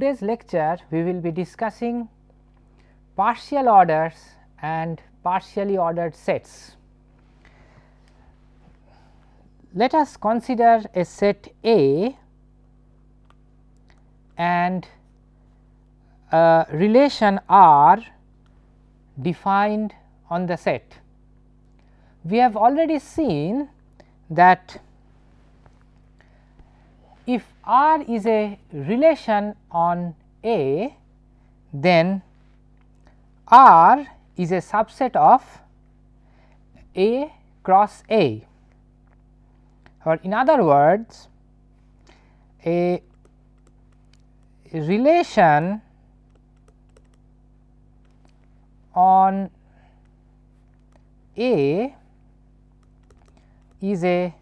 today's lecture we will be discussing partial orders and partially ordered sets. Let us consider a set A and a relation R defined on the set. We have already seen that if R is a relation on A, then R is a subset of A cross A. Or in other words a relation on A is a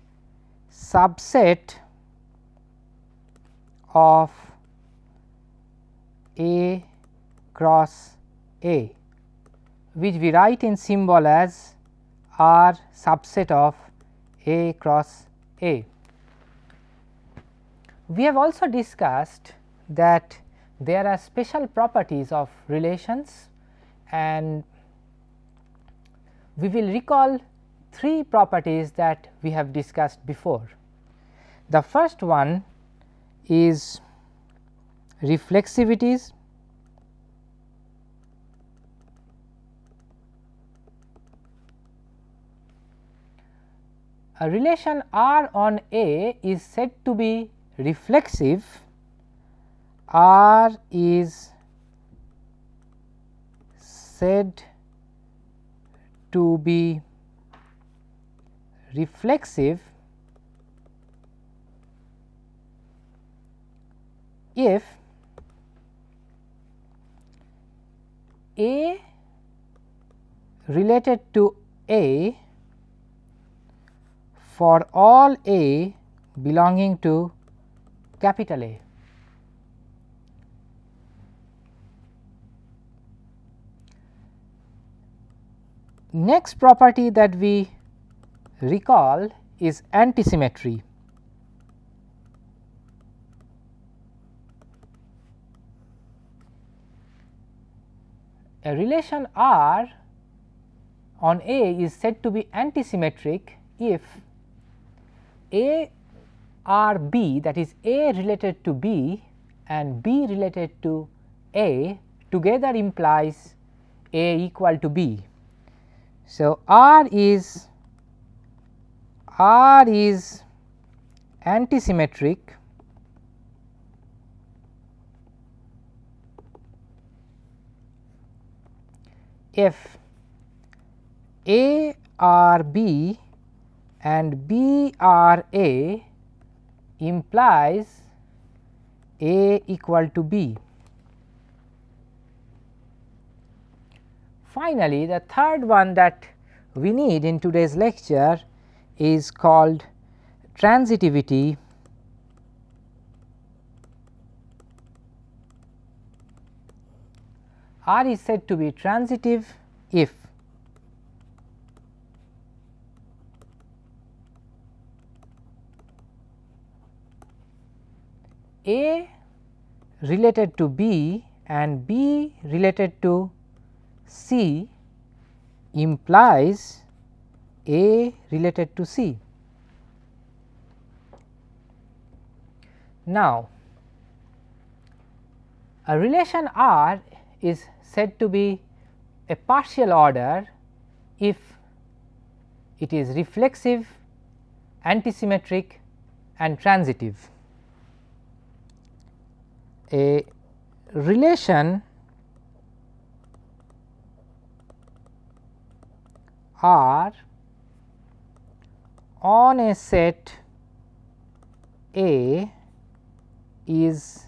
subset of A cross A which we write in symbol as R subset of A cross A. We have also discussed that there are special properties of relations and we will recall three properties that we have discussed before. The first one is reflexivities a relation R on A is said to be reflexive. R is said to be reflexive if A related to A for all A belonging to capital A. Next property that we recall is antisymmetry. A relation R on A is said to be antisymmetric if A R B that is A related to B and B related to A together implies A equal to B. So, R is R is antisymmetric if A R B and B R A implies A equal to B. Finally, the third one that we need in today's lecture is called transitivity R is said to be transitive if A related to B and B related to C implies A related to C. Now, a relation R is said to be a partial order if it is reflexive, antisymmetric and transitive. A relation R on a set A is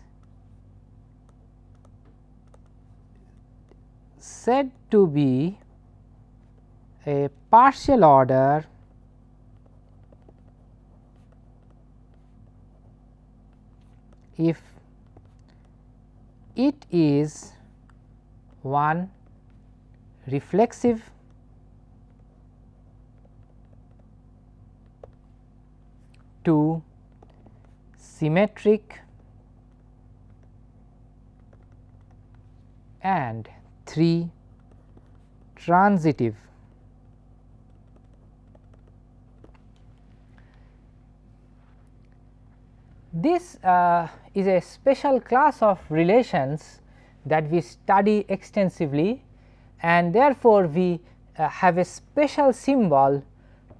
said to be a partial order if it is one reflexive two symmetric and 3 transitive. This uh, is a special class of relations that we study extensively and therefore, we uh, have a special symbol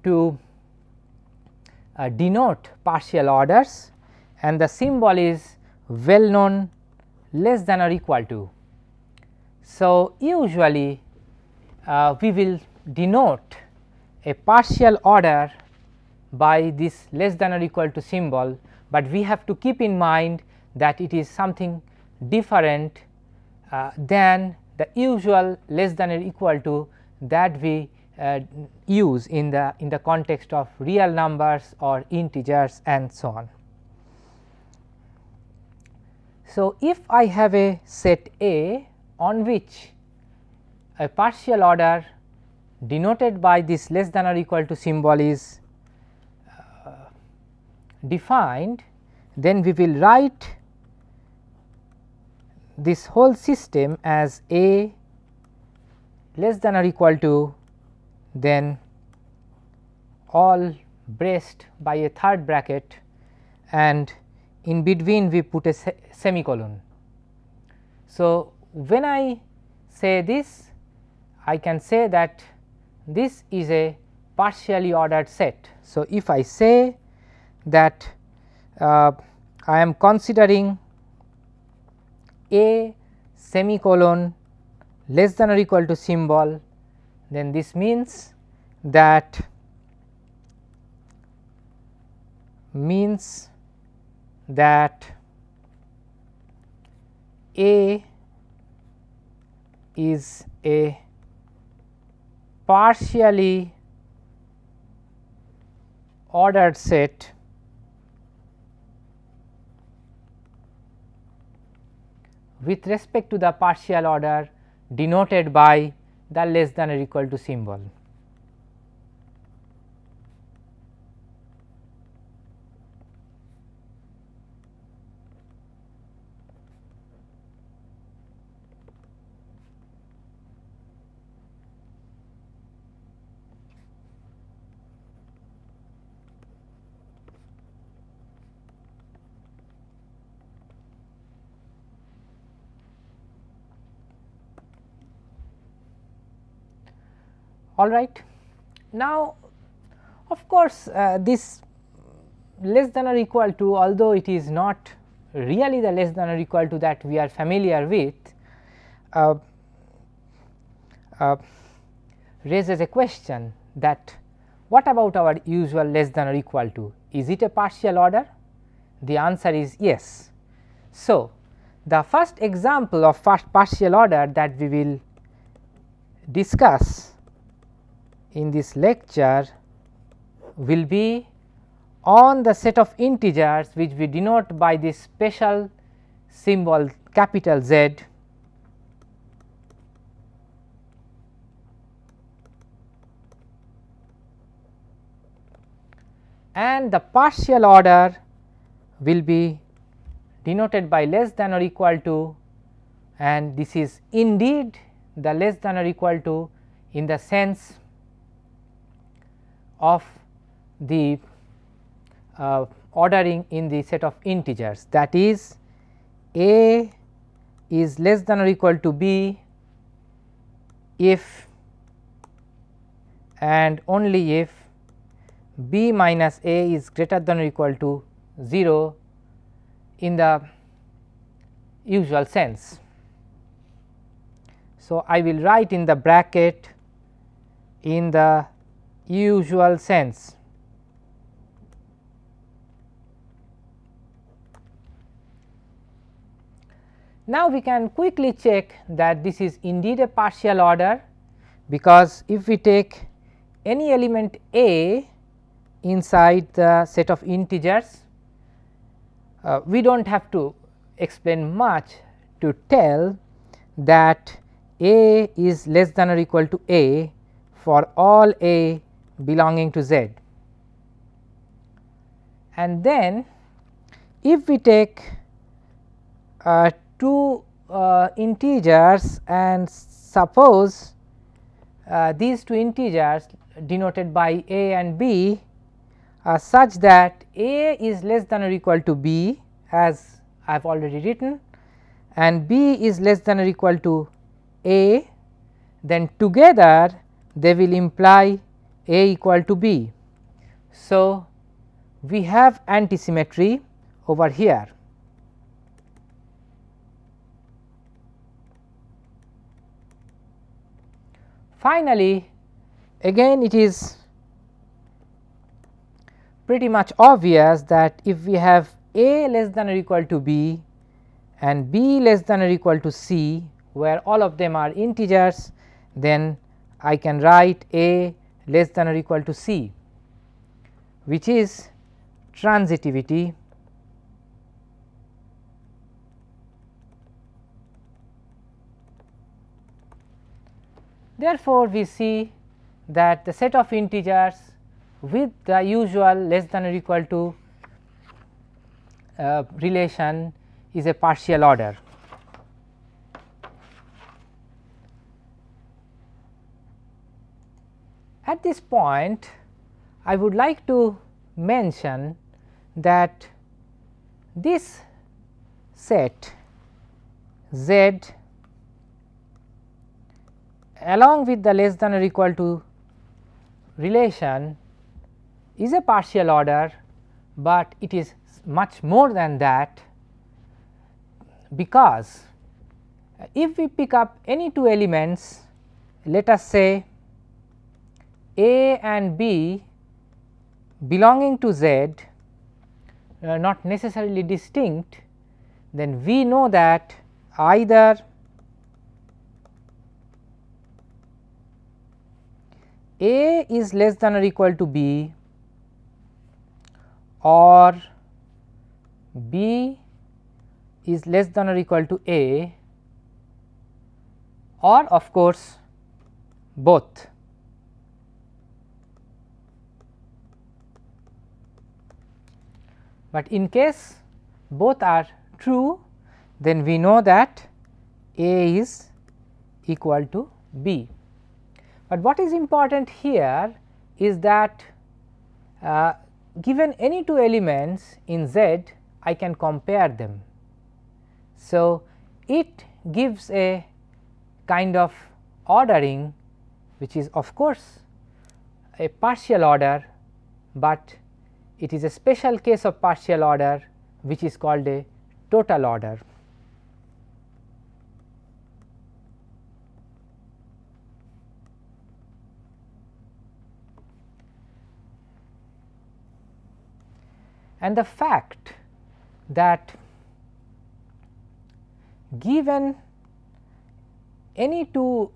to uh, denote partial orders and the symbol is well known less than or equal to. So, usually uh, we will denote a partial order by this less than or equal to symbol, but we have to keep in mind that it is something different uh, than the usual less than or equal to that we uh, use in the in the context of real numbers or integers and so on. So, if I have a set A on which a partial order denoted by this less than or equal to symbol is uh, defined, then we will write this whole system as A less than or equal to then all braced by a third bracket and in between we put a se semicolon. So, when I say this I can say that this is a partially ordered set. So, if I say that uh, I am considering a semicolon less than or equal to symbol then this means that means that A is a partially ordered set with respect to the partial order denoted by the less than or equal to symbol. All right. Now, of course, uh, this less than or equal to although it is not really the less than or equal to that we are familiar with uh, uh, raises a question that what about our usual less than or equal to is it a partial order the answer is yes. So, the first example of first partial order that we will discuss in this lecture will be on the set of integers which we denote by this special symbol capital Z. And the partial order will be denoted by less than or equal to and this is indeed the less than or equal to in the sense of the uh, ordering in the set of integers that is a is less than or equal to b if and only if b minus a is greater than or equal to 0 in the usual sense. So, I will write in the bracket in the usual sense. Now, we can quickly check that this is indeed a partial order, because if we take any element a inside the set of integers, uh, we do not have to explain much to tell that a is less than or equal to a for all a belonging to Z. And then if we take uh, two uh, integers and suppose uh, these two integers denoted by a and b are such that a is less than or equal to b as I have already written and b is less than or equal to a then together they will imply a equal to b. So, we have antisymmetry over here. Finally, again it is pretty much obvious that if we have a less than or equal to b and b less than or equal to c where all of them are integers then I can write a less than or equal to c which is transitivity Therefore, we see that the set of integers with the usual less than or equal to uh, relation is a partial order. At this point I would like to mention that this set Z along with the less than or equal to relation is a partial order, but it is much more than that because if we pick up any two elements let us say a and b belonging to z uh, not necessarily distinct then we know that either A is less than or equal to B or B is less than or equal to A or of course both. But in case both are true then we know that A is equal to B. But what is important here is that uh, given any two elements in Z I can compare them. So, it gives a kind of ordering which is of course a partial order, but it is a special case of partial order which is called a total order. and the fact that given any two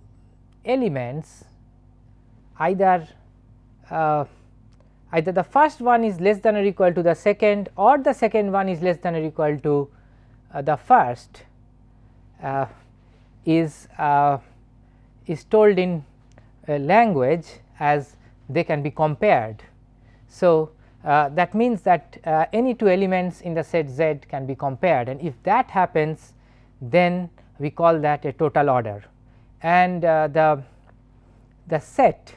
elements either uh, either the first one is less than or equal to the second or the second one is less than or equal to uh, the first uh, is uh, is told in language as they can be compared. So, uh, that means that uh, any two elements in the set Z can be compared and if that happens then we call that a total order and uh, the the set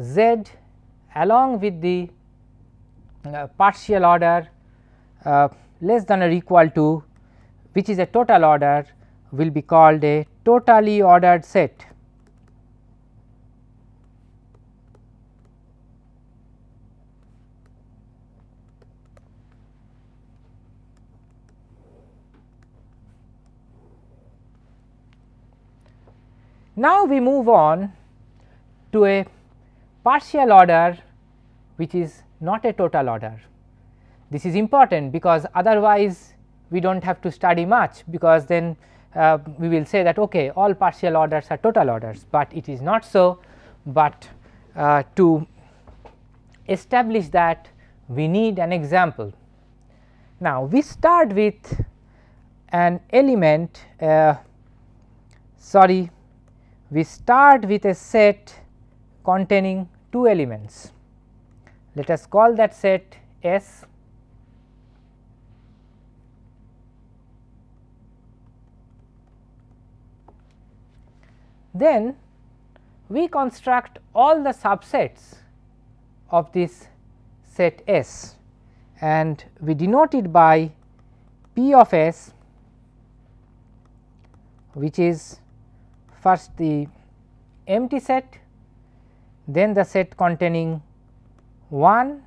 Z along with the uh, partial order uh, less than or equal to which is a total order will be called a totally ordered set. Now, we move on to a partial order which is not a total order. This is important because otherwise we do not have to study much because then uh, we will say that okay all partial orders are total orders, but it is not so, but uh, to establish that we need an example. Now, we start with an element uh, sorry we start with a set containing two elements. Let us call that set S then we construct all the subsets of this set S and we denote it by P of S which is first the empty set, then the set containing 1,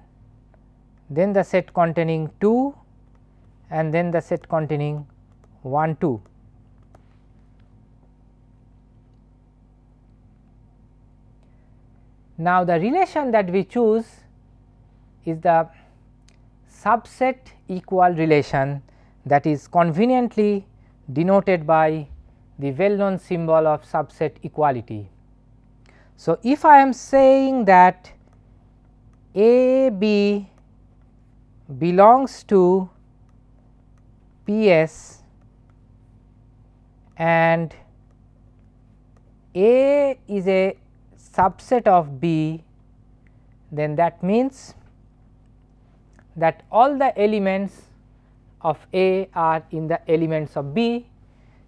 then the set containing 2 and then the set containing 1 2. Now, the relation that we choose is the subset equal relation that is conveniently denoted by the well known symbol of subset equality. So, if I am saying that A B belongs to P s and A is a subset of B, then that means that all the elements of A are in the elements of B.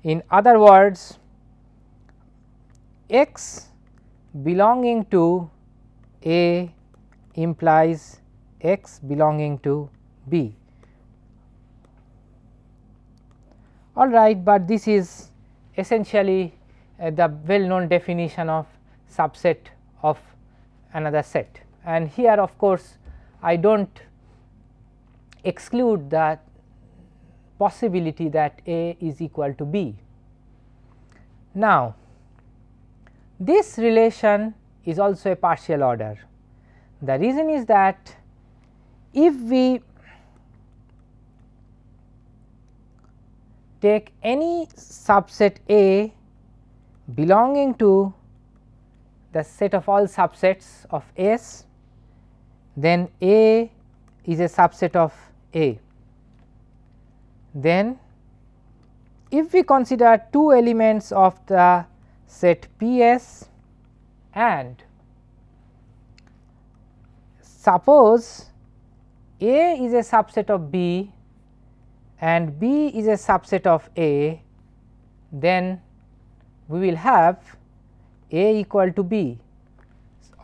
In other words, x belonging to A implies x belonging to B. All right, but this is essentially uh, the well known definition of subset of another set and here of course, I do not exclude the possibility that A is equal to B. Now, this relation is also a partial order. The reason is that if we take any subset A belonging to the set of all subsets of S, then A is a subset of A. Then if we consider two elements of the set P s and suppose A is a subset of B and B is a subset of A, then we will have A equal to B.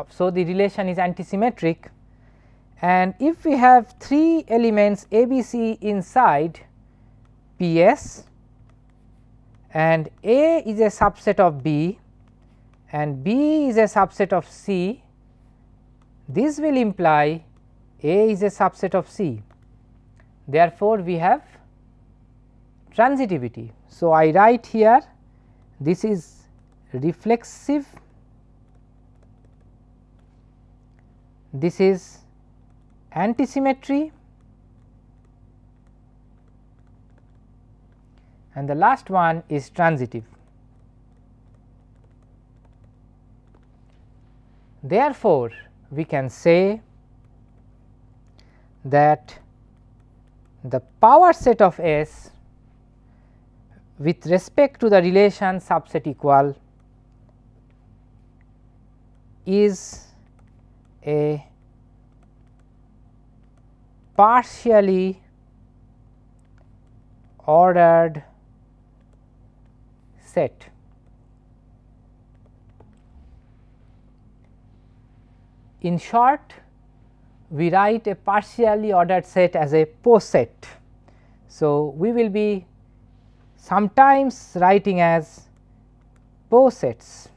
So, the relation is antisymmetric and if we have 3 elements A B C inside P s and A is a subset of B and B is a subset of C, this will imply A is a subset of C. Therefore, we have transitivity. So, I write here this is reflexive, this is antisymmetry and the last one is transitive. Therefore, we can say that the power set of S with respect to the relation subset equal is a partially ordered set. In short, we write a partially ordered set as a poset. So, we will be sometimes writing as posets.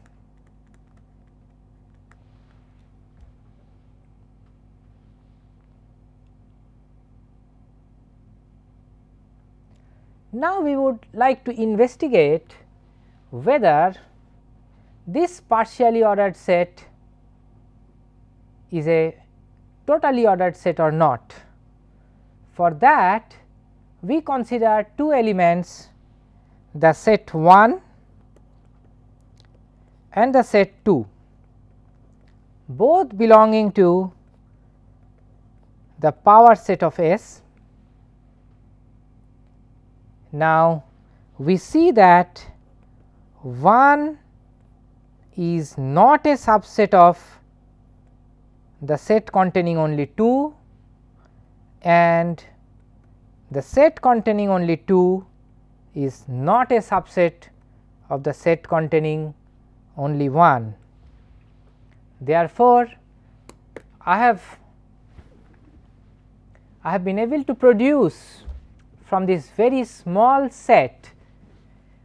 Now, we would like to investigate whether this partially ordered set is a totally ordered set or not. For that we consider two elements the set 1 and the set 2 both belonging to the power set of S now, we see that 1 is not a subset of the set containing only 2 and the set containing only 2 is not a subset of the set containing only 1. Therefore, I have I have been able to produce from this very small set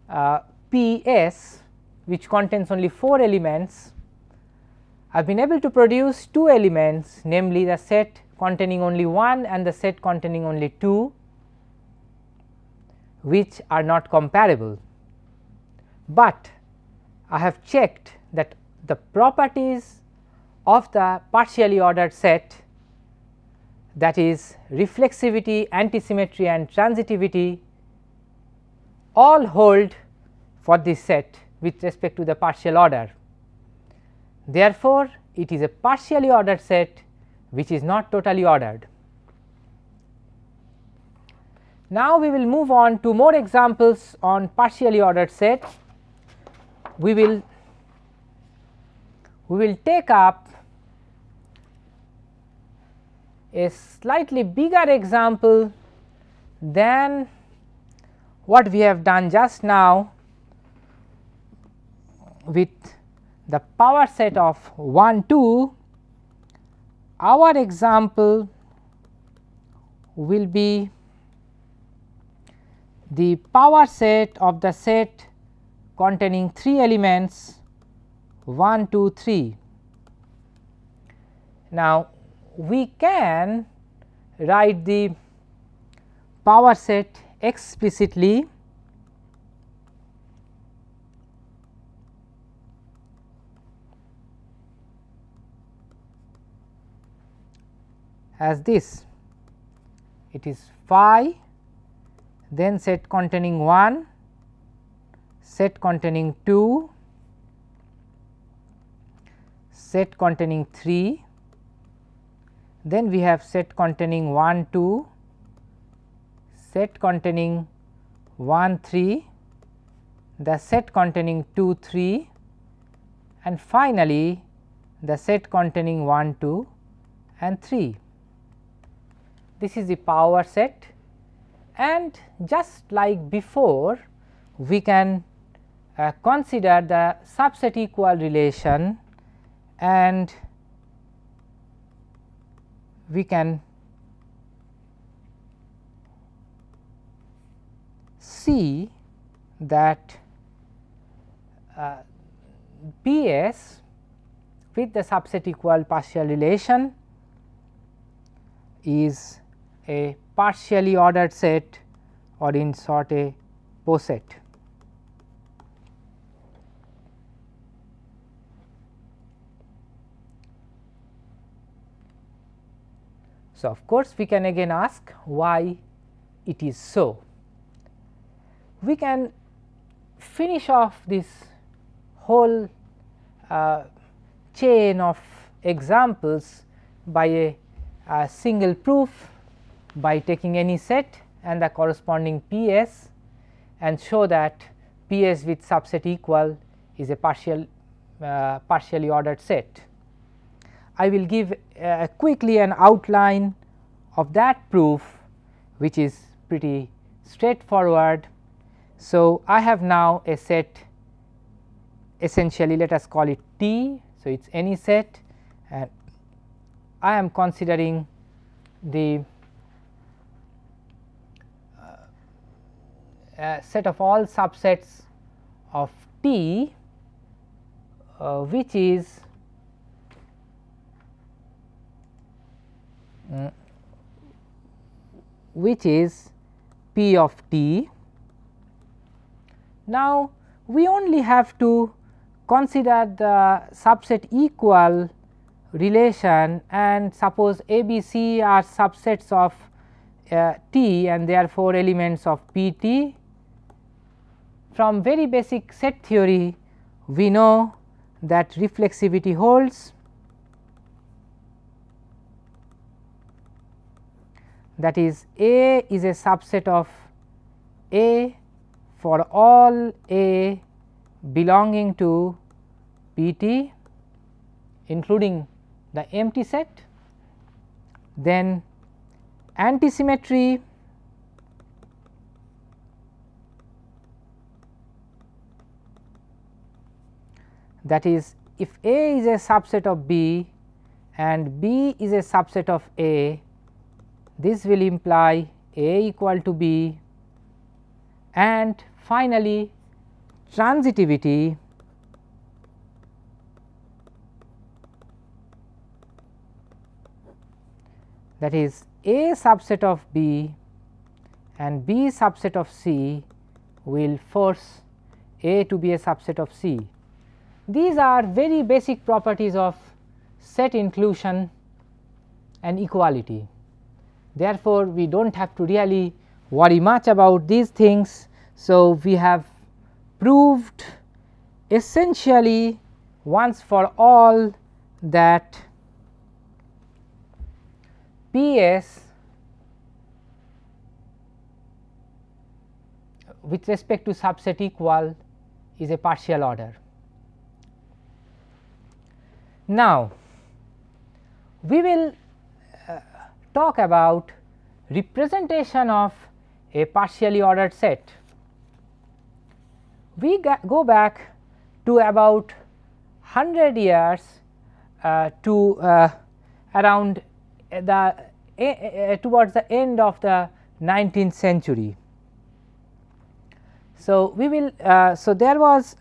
uh, P s which contains only 4 elements, I have been able to produce 2 elements namely the set containing only 1 and the set containing only 2 which are not comparable. But I have checked that the properties of the partially ordered set that is reflexivity, antisymmetry and transitivity all hold for this set with respect to the partial order. Therefore, it is a partially ordered set which is not totally ordered. Now, we will move on to more examples on partially ordered set. We will we will take up a slightly bigger example than what we have done just now with the power set of 1 2 our example will be the power set of the set containing 3 elements 1 2 3. Now, we can write the power set explicitly as this. It is phi then set containing 1 set containing 2 set containing 3 then we have set containing 1 2 set containing 1 3 the set containing 2 3 and finally the set containing 1 2 and 3 this is the power set and just like before we can uh, consider the subset equal relation and we can see that uh, with the subset equal partial relation is a partially ordered set or in short a poset. So, of course, we can again ask why it is so. We can finish off this whole uh, chain of examples by a, a single proof by taking any set and the corresponding P s and show that P s with subset equal is a partial uh, partially ordered set. I will give uh, quickly an outline of that proof which is pretty straightforward. So, I have now a set essentially let us call it T. So, it is any set and I am considering the uh, set of all subsets of T uh, which is mm, which is P of t. Now, we only have to consider the subset equal relation and suppose A, B, C are subsets of uh, T and therefore, elements of P T. From very basic set theory, we know that reflexivity holds that is A is a subset of A for all A belonging to P t including the empty set. Then antisymmetry that is if A is a subset of B and B is a subset of A, this will imply A equal to B and finally transitivity that is A subset of B and B subset of C will force A to be a subset of C. These are very basic properties of set inclusion and equality. Therefore, we do not have to really worry much about these things. So, we have proved essentially once for all that P s with respect to subset equal is a partial order. Now, we will uh, talk about representation of a partially ordered set. We go back to about 100 years uh, to uh, around the uh, towards the end of the 19th century. So, we will uh, so there was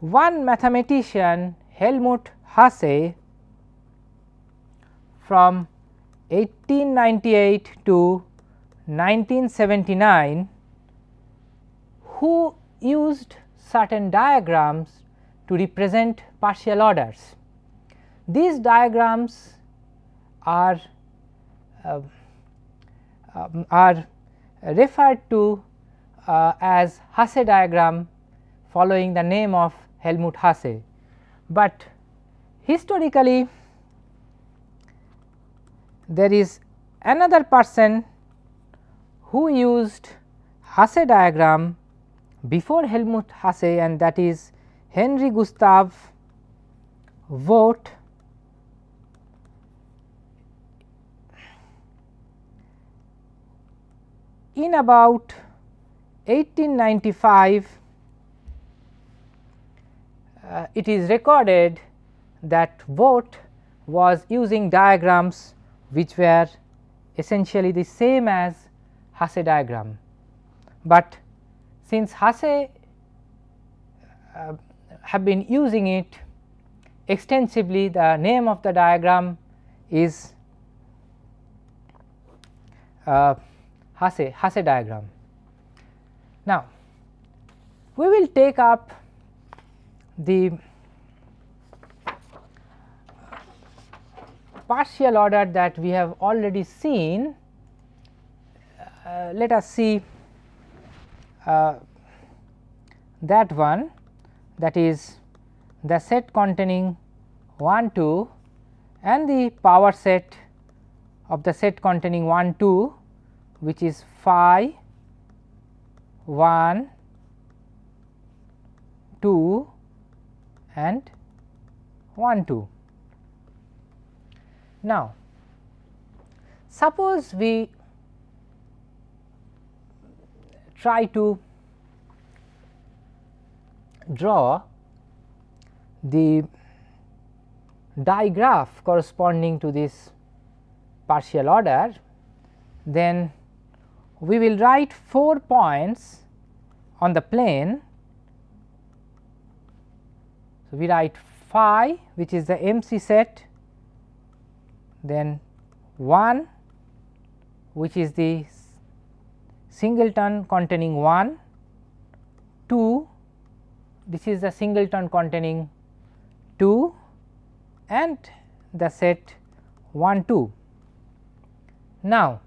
one mathematician Helmut Hasse from 1898 to 1979 who used certain diagrams to represent partial orders. These diagrams are uh, um, are referred to uh, as Hasse diagram following the name of Helmut Hasse, but historically there is another person who used Hasse diagram before Helmut Hasse and that is Henri Gustave Vogt in about 1895 uh, it is recorded that Vogt was using diagrams which were essentially the same as Hasse diagram, but since Hasse uh, have been using it extensively the name of the diagram is uh, Hasse, Hasse diagram. Now, we will take up the partial order that we have already seen. Uh, let us see uh, that one that is the set containing 1 2 and the power set of the set containing 1 2 which is phi 1 2 and 1 2. Now, suppose we try to draw the digraph corresponding to this partial order, then we will write 4 points on the plane. So, we write phi which is the empty set, then 1 which is the singleton containing 1, 2 this is the singleton containing 2 and the set 1 2. Now,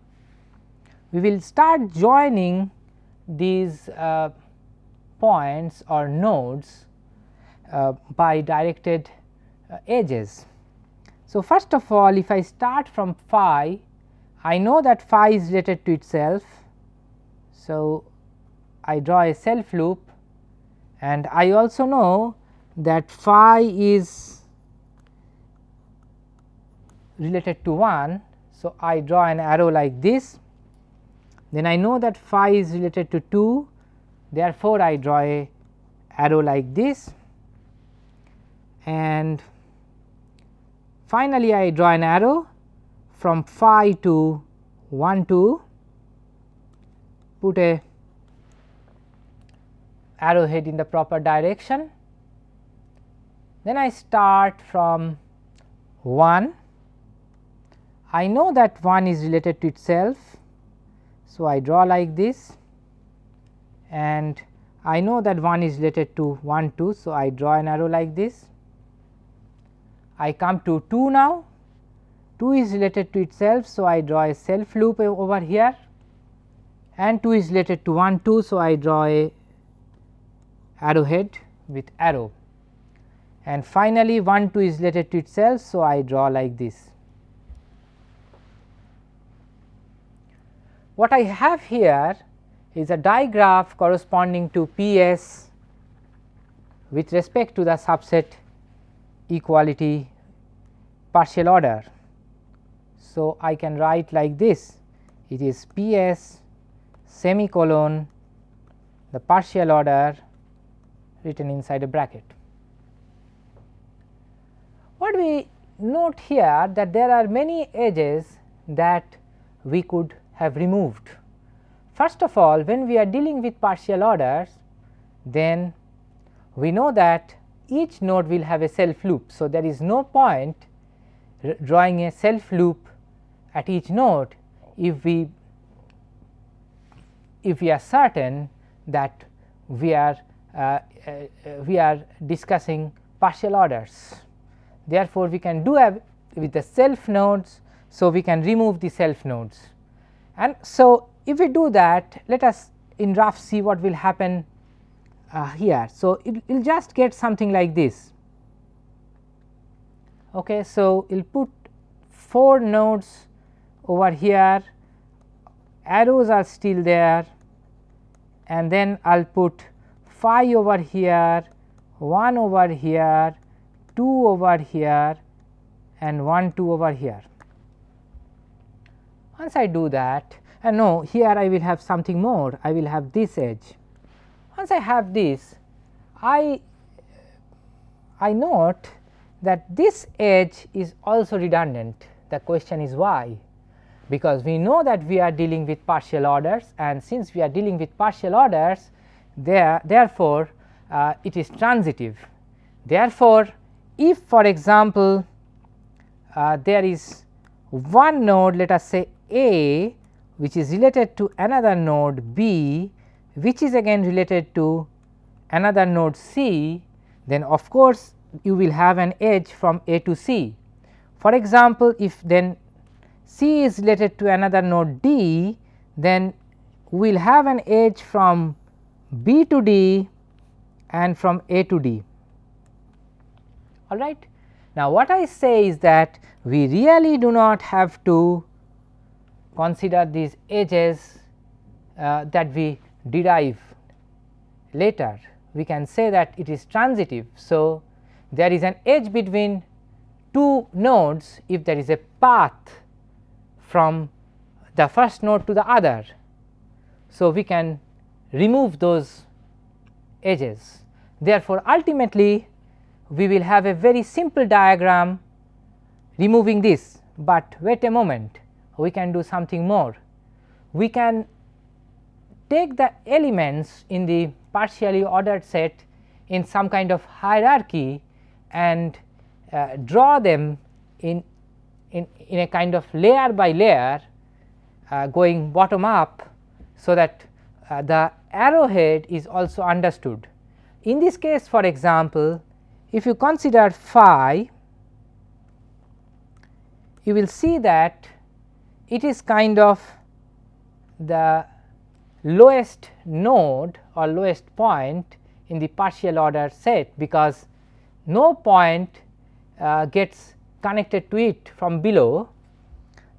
we will start joining these uh, points or nodes by directed uh, edges. So, first of all if I start from phi I know that phi is related to itself. So, I draw a self loop and I also know that phi is related to 1. So, I draw an arrow like this then I know that phi is related to 2 Therefore, I draw a arrow like this and finally, I draw an arrow from phi to 1 to put a arrowhead in the proper direction. Then I start from 1, I know that 1 is related to itself. So, I draw like this and I know that 1 is related to 1 2. So, I draw an arrow like this. I come to 2 now, 2 is related to itself. So, I draw a self loop over here and 2 is related to 1 2. So, I draw a arrowhead with arrow and finally, 1 2 is related to itself. So, I draw like this. What I have here is a digraph corresponding to P s with respect to the subset equality partial order. So, I can write like this it is P s semicolon the partial order written inside a bracket. What we note here that there are many edges that we could have removed. First of all when we are dealing with partial orders then we know that each node will have a self loop. So, there is no point drawing a self loop at each node if we if we are certain that we are uh, uh, we are discussing partial orders. Therefore, we can do with the self nodes. So, we can remove the self nodes and so if we do that let us in rough see what will happen uh, here. So, it will just get something like this. Okay, so, we will put 4 nodes over here arrows are still there and then I will put 5 over here 1 over here 2 over here and 1 2 over here. Once I do that and no here I will have something more I will have this edge. Once I have this I I note that this edge is also redundant the question is why because we know that we are dealing with partial orders and since we are dealing with partial orders there therefore, uh, it is transitive. Therefore, if for example, uh, there is one node let us say A which is related to another node B which is again related to another node C then of course, you will have an edge from A to C. For example, if then C is related to another node D then we will have an edge from B to D and from A to D all right. Now, what I say is that we really do not have to consider these edges uh, that we derive later we can say that it is transitive. So, there is an edge between two nodes if there is a path from the first node to the other. So, we can remove those edges. Therefore, ultimately we will have a very simple diagram removing this, but wait a moment we can do something more. We can take the elements in the partially ordered set in some kind of hierarchy and uh, draw them in, in, in a kind of layer by layer uh, going bottom up. So, that uh, the arrowhead is also understood. In this case for example, if you consider phi, you will see that it is kind of the lowest node or lowest point in the partial order set because no point uh, gets connected to it from below.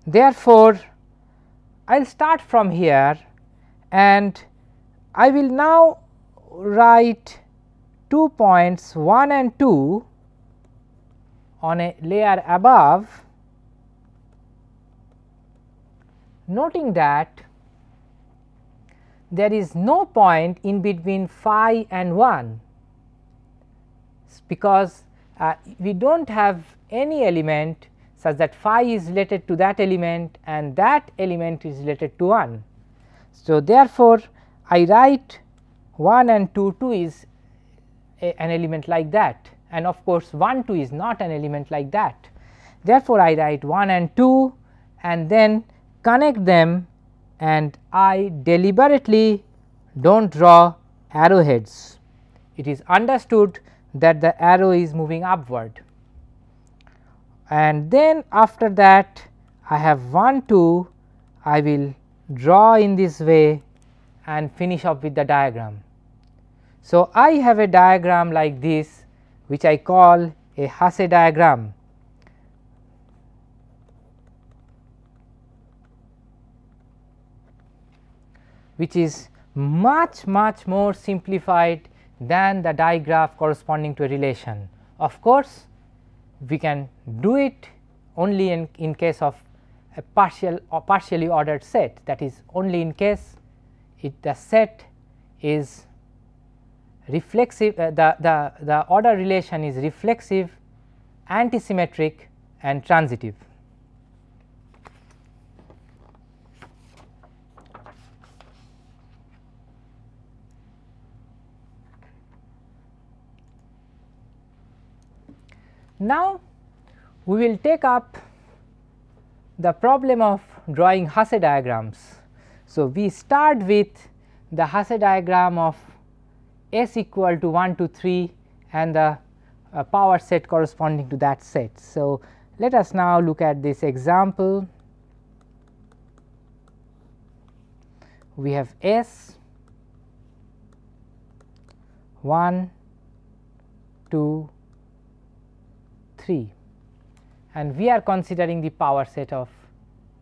Therefore, I will start from here and I will now write two points 1 and 2 on a layer above noting that there is no point in between phi and 1 because uh, we do not have any element such that phi is related to that element and that element is related to 1. So, therefore, I write 1 and 2 2 is a, an element like that and of course, 1 2 is not an element like that. Therefore, I write 1 and 2 and then connect them and I deliberately do not draw arrowheads. It is understood that the arrow is moving upward and then after that I have 1 2 I will draw in this way and finish up with the diagram. So, I have a diagram like this which I call a Hasse diagram. which is much much more simplified than the digraph corresponding to a relation. Of course, we can do it only in, in case of a partial or partially ordered set that is only in case it the set is reflexive uh, the, the, the order relation is reflexive, antisymmetric and transitive. Now, we will take up the problem of drawing Hasse diagrams. So, we start with the Hasse diagram of S equal to 1 to 3 and the uh, power set corresponding to that set. So, let us now look at this example. We have S 1, 2, 3 and we are considering the power set of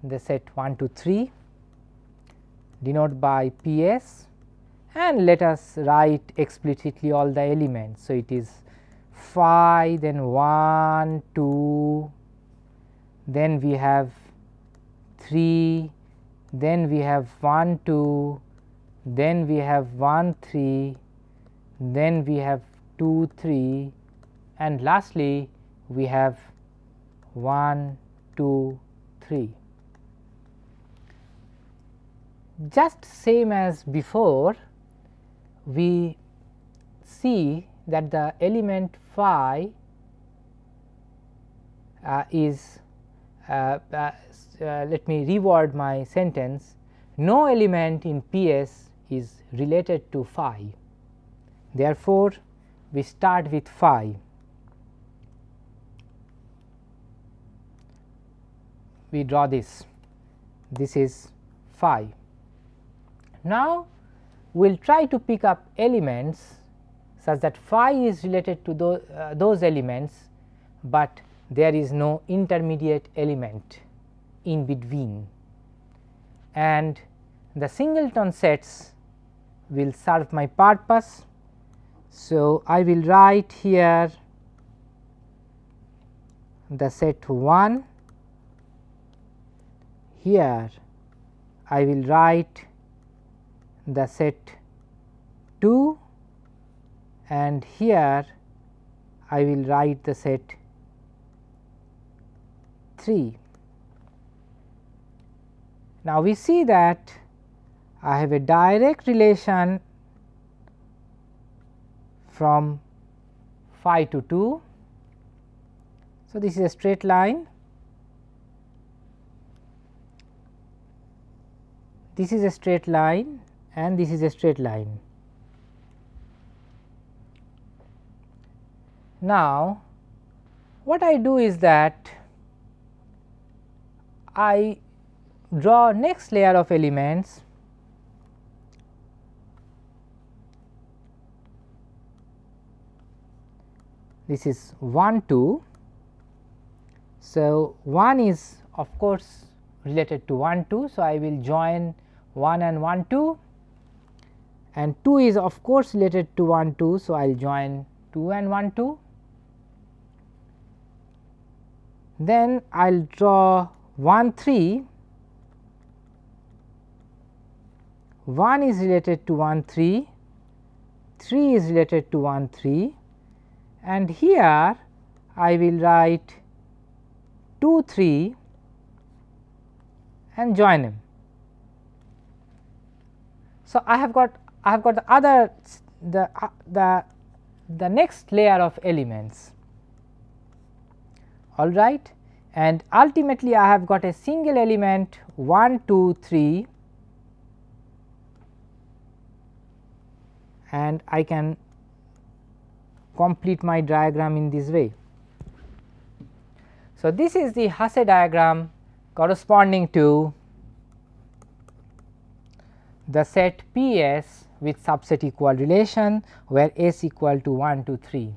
the set 1 to 3 denoted by P s and let us write explicitly all the elements. So, it is phi then 1 2 then we have 3 then we have 1 2 then we have 1 3 then we have 2 3 and lastly we have 1, 2, 3. Just same as before, we see that the element phi uh, is uh, uh, uh let me reword my sentence no element in PS is related to phi. Therefore, we start with phi we draw this, this is phi. Now, we will try to pick up elements such that phi is related to those, uh, those elements, but there is no intermediate element in between and the singleton sets will serve my purpose. So, I will write here the set 1 here I will write the set 2 and here I will write the set 3. Now, we see that I have a direct relation from phi to 2. So, this is a straight line this is a straight line and this is a straight line. Now, what I do is that I draw next layer of elements this is 1 2. So, 1 is of course related to 1 2. So, I will join 1 and 1 2 and 2 is of course related to 1 2. So, I will join 2 and 1 2. Then I will draw 1 3, 1 is related to 1 3, 3 is related to 1 3 and here I will write 2 3 and join them. So, I have got I have got the other the uh, the the next layer of elements all right and ultimately I have got a single element 1 2 3 and I can complete my diagram in this way. So, this is the Hasse diagram corresponding to the set P s with subset equal relation where S equal to 1 to 3.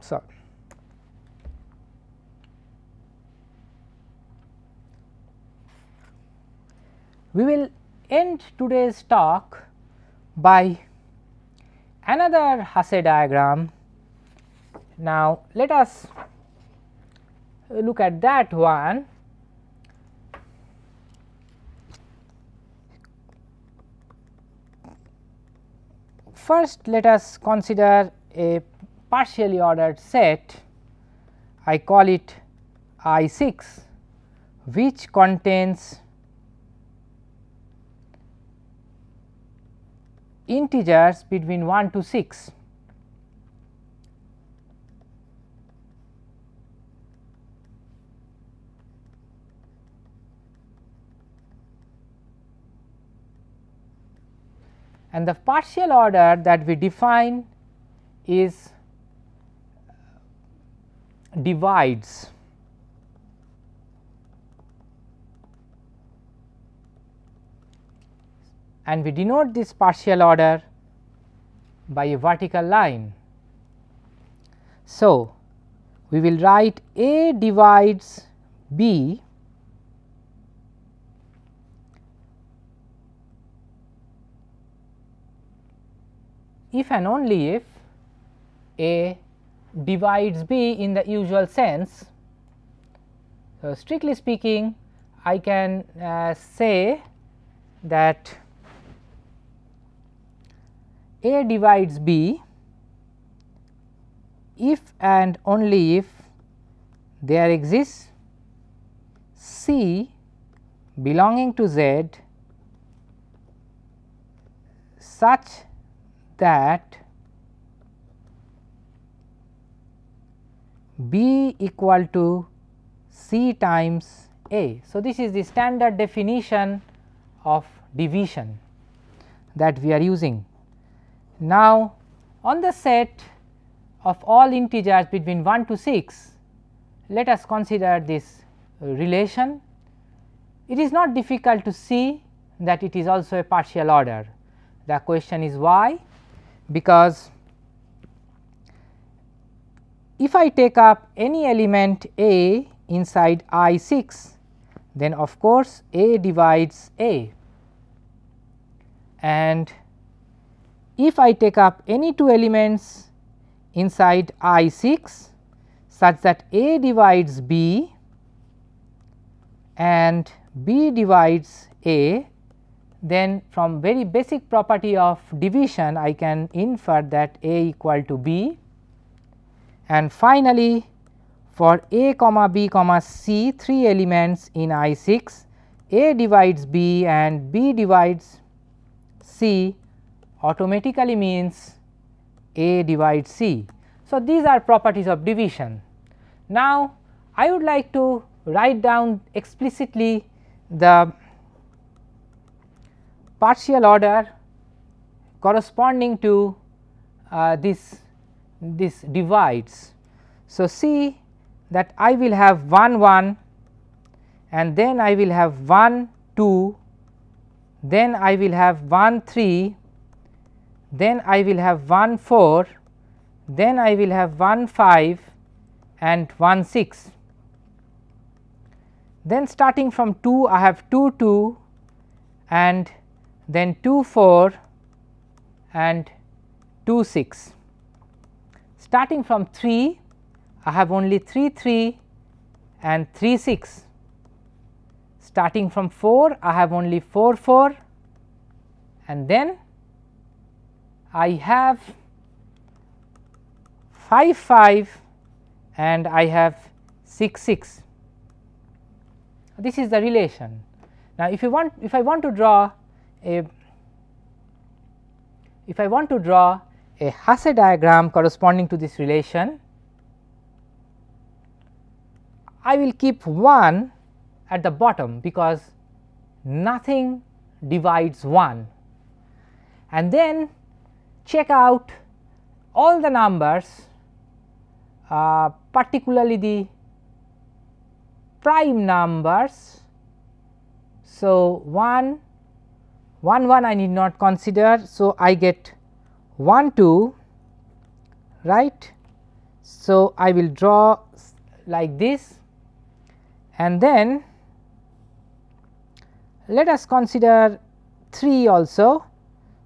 So, we will end today's talk by another Hasse diagram. Now, let us look at that one. First, let us consider a partially ordered set I call it I 6 which contains integers between 1 to 6. And the partial order that we define is divides and we denote this partial order by a vertical line. So, we will write A divides B if and only if A divides B in the usual sense. So, strictly speaking I can uh, say that A divides B if and only if there exists C belonging to Z such that B equal to C times A. So, this is the standard definition of division that we are using. Now, on the set of all integers between 1 to 6, let us consider this relation. It is not difficult to see that it is also a partial order. The question is why? Because if I take up any element A inside I 6 then of course, A divides A. And if I take up any two elements inside I 6 such that A divides B and B divides A then from very basic property of division I can infer that A equal to B and finally, for a comma b comma c three elements in I 6 a divides b and b divides c automatically means a divides c. So, these are properties of division. Now, I would like to write down explicitly the partial order corresponding to uh, this this divides. So, see that I will have 1 1 and then I will have 1 2 then I will have 1 3 then I will have 1 4, then I will have 1 5 and 1 6. Then starting from 2 I have 2 2 and then 2 4 and 2 6. Starting from 3 I have only 3 3 and 3 6. Starting from 4 I have only 4 4 and then I have 5 5 and I have 6 6. This is the relation. Now, if you want if I want to draw a if I want to draw a Hasse diagram corresponding to this relation, I will keep 1 at the bottom because nothing divides 1 and then check out all the numbers uh, particularly the prime numbers. So, 1 1 1 I need not consider. So, I get 1 2 right. So, I will draw like this and then let us consider 3 also.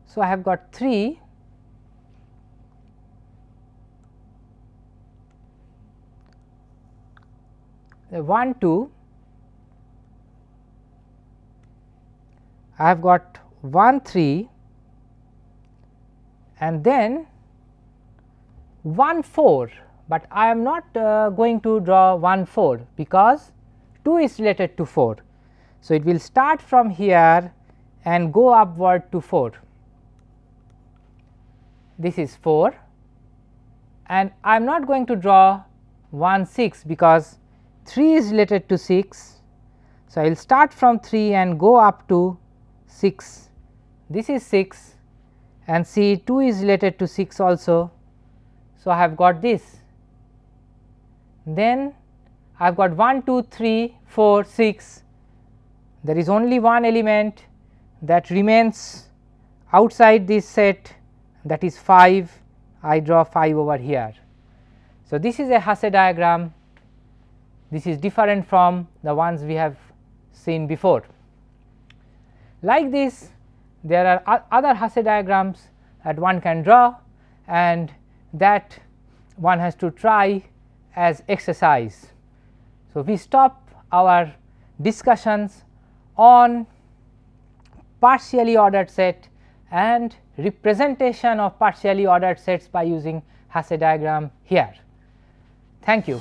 So, I have got 3 the 1 2 I have got 1 3 and then 1 4, but I am not uh, going to draw 1 4 because 2 is related to 4. So, it will start from here and go upward to 4. This is 4 and I am not going to draw 1 6 because 3 is related to 6. So, I will start from 3 and go up to 6. This is 6 and C 2 is related to 6 also. So, I have got this. Then I have got 1, 2, 3, 4, 6. There is only one element that remains outside this set that is 5. I draw 5 over here. So, this is a Hasse diagram this is different from the ones we have seen before. Like this there are other Hasse diagrams that one can draw and that one has to try as exercise. So, we stop our discussions on partially ordered set and representation of partially ordered sets by using Hasse diagram here. Thank you.